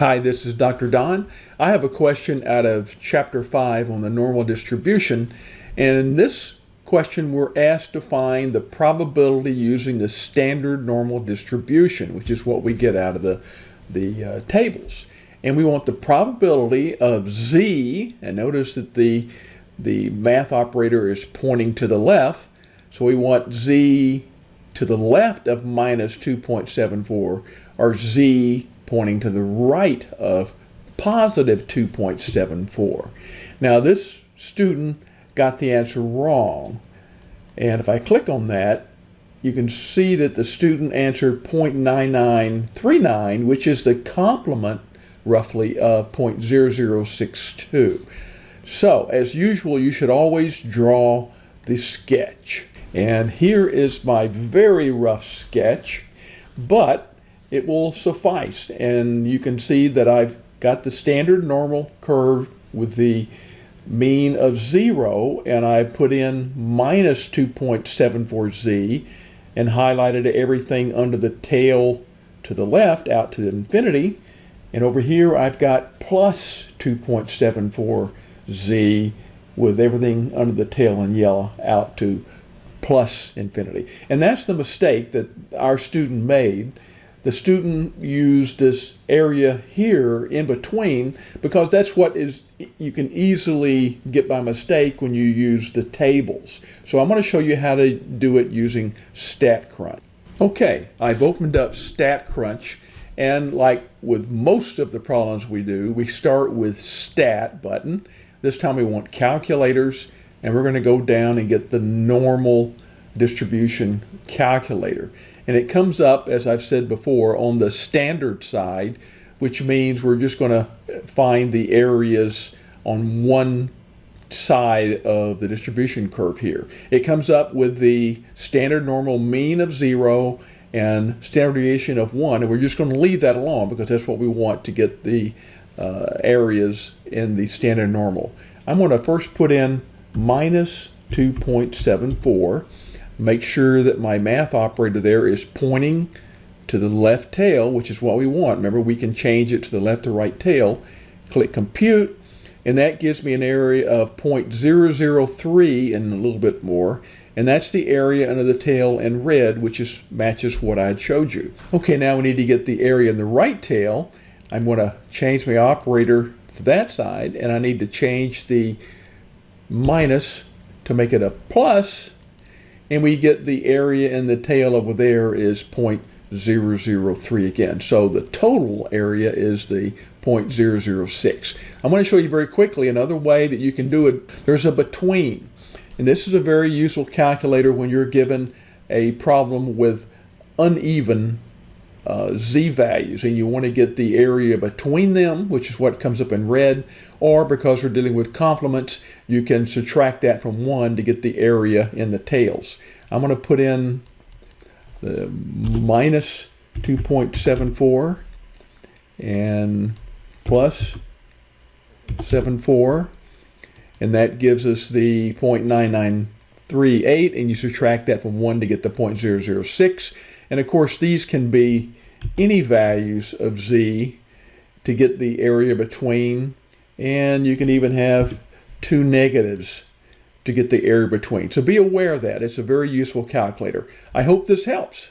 Hi, this is Dr. Don. I have a question out of Chapter 5 on the normal distribution. And in this question, we're asked to find the probability using the standard normal distribution, which is what we get out of the, the uh, tables. And we want the probability of z, and notice that the, the math operator is pointing to the left. So we want z to the left of minus 2.74, or z pointing to the right of positive 2.74. Now this student got the answer wrong. And if I click on that, you can see that the student answered 0.9939, which is the complement roughly of 0.0062. So as usual, you should always draw the sketch. And here is my very rough sketch, but it will suffice. And you can see that I've got the standard normal curve with the mean of zero, and I put in minus 2.74z and highlighted everything under the tail to the left out to infinity. And over here, I've got plus 2.74z with everything under the tail in yellow out to plus infinity. And that's the mistake that our student made the student used this area here in between because that's what is you can easily get by mistake when you use the tables. So I'm going to show you how to do it using StatCrunch. Okay, I've opened up StatCrunch and like with most of the problems we do, we start with Stat button. This time we want calculators and we're going to go down and get the normal distribution calculator. And it comes up, as I've said before, on the standard side, which means we're just going to find the areas on one side of the distribution curve here. It comes up with the standard normal mean of zero and standard deviation of one, and we're just going to leave that alone because that's what we want to get the uh, areas in the standard normal. I'm going to first put in minus 2.74 make sure that my math operator there is pointing to the left tail, which is what we want. Remember, we can change it to the left or right tail. Click compute, and that gives me an area of 0.003 and a little bit more. And that's the area under the tail in red, which is matches what I showed you. Okay, now we need to get the area in the right tail. I'm going to change my operator to that side, and I need to change the minus to make it a plus and we get the area in the tail over there is 0.003 again. So the total area is the 0.006. I'm going to show you very quickly another way that you can do it. There's a between. And this is a very useful calculator when you're given a problem with uneven uh, z values and you want to get the area between them which is what comes up in red or because we're dealing with complements you can subtract that from 1 to get the area in the tails. I'm going to put in the minus 2.74 and plus 74 and that gives us the 0.9938 and you subtract that from 1 to get the 0.006 and of course, these can be any values of z to get the area between. And you can even have two negatives to get the area between. So be aware of that. It's a very useful calculator. I hope this helps.